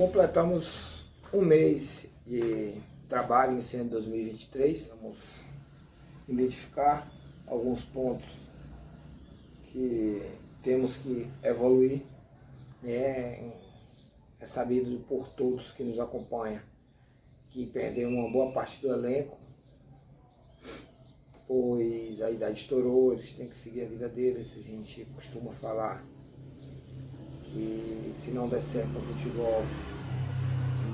Completamos um mês de trabalho iniciando 2023. Vamos identificar alguns pontos que temos que evoluir. Né? É sabido por todos que nos acompanham que perdemos uma boa parte do elenco, pois a idade estourou, eles têm que seguir a vida deles. A gente costuma falar que se não der certo no futebol,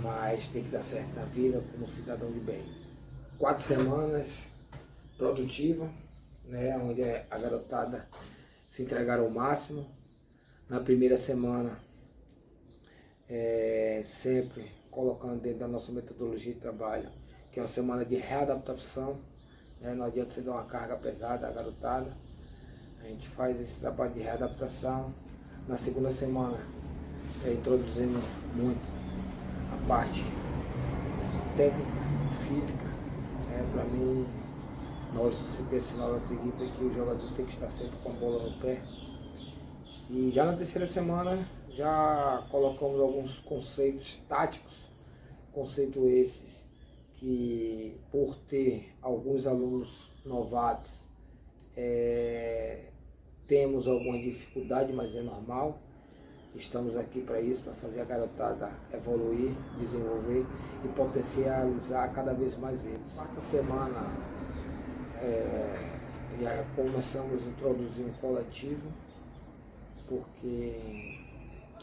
mas tem que dar certo na vida como cidadão de bem. Quatro semanas produtiva, né, onde a garotada se entregaram ao máximo. Na primeira semana, é, sempre colocando dentro da nossa metodologia de trabalho, que é uma semana de readaptação. Né, não adianta você dar uma carga pesada à garotada. A gente faz esse trabalho de readaptação. Na segunda semana, é, introduzindo muito a parte técnica, física. É, Para mim, nós do CT Sinal acredita que o jogador tem que estar sempre com a bola no pé. E já na terceira semana já colocamos alguns conceitos táticos, conceitos esses que por ter alguns alunos novatos é, temos alguma dificuldade, mas é normal. Estamos aqui para isso, para fazer a garotada evoluir, desenvolver e potencializar cada vez mais eles. Quarta semana é, já começamos a introduzir um coletivo, porque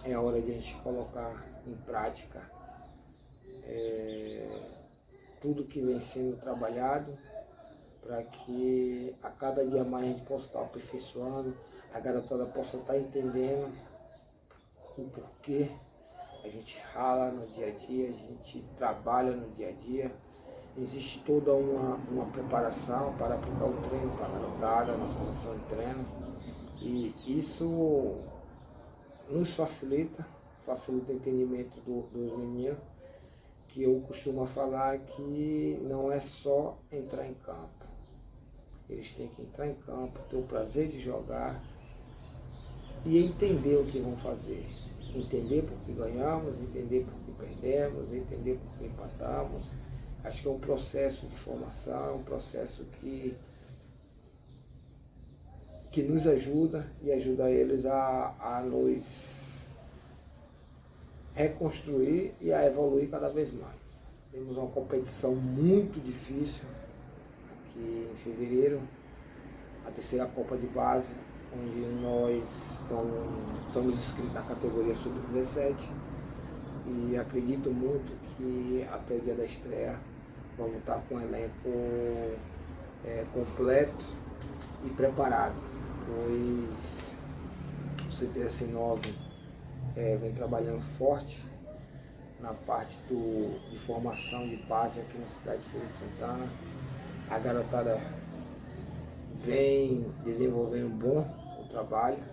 é hora de a gente colocar em prática é, tudo que vem sendo trabalhado para que a cada dia mais a gente possa estar aperfeiçoando, a garotada possa estar entendendo o porquê a gente rala no dia a dia, a gente trabalha no dia a dia. Existe toda uma, uma preparação para aplicar o treino para a garotada, a nossa sessão de treino. E isso nos facilita, facilita o entendimento do, dos meninos, que eu costumo falar que não é só entrar em campo. Eles têm que entrar em campo, ter o prazer de jogar e entender o que vão fazer entender por que ganhamos, entender por que perdemos, entender por que empatamos. Acho que é um processo de formação, um processo que, que nos ajuda e ajuda eles a, a nos reconstruir e a evoluir cada vez mais. Temos uma competição muito difícil em fevereiro, a terceira Copa de Base, onde nós estamos inscritos na categoria sub-17 e acredito muito que até o dia da estreia vamos estar com o elenco é, completo e preparado, pois o CTS 9 é, vem trabalhando forte na parte do, de formação de base aqui na cidade de Feira de Santana. A garotada vem desenvolvendo um bom trabalho.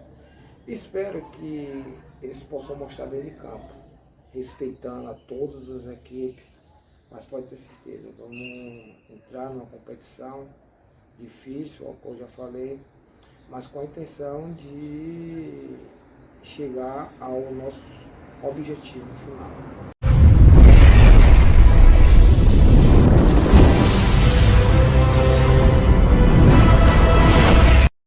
Espero que eles possam mostrar dentro de campo, respeitando a todas as equipes, mas pode ter certeza, vamos entrar numa competição difícil, como eu já falei, mas com a intenção de chegar ao nosso objetivo final.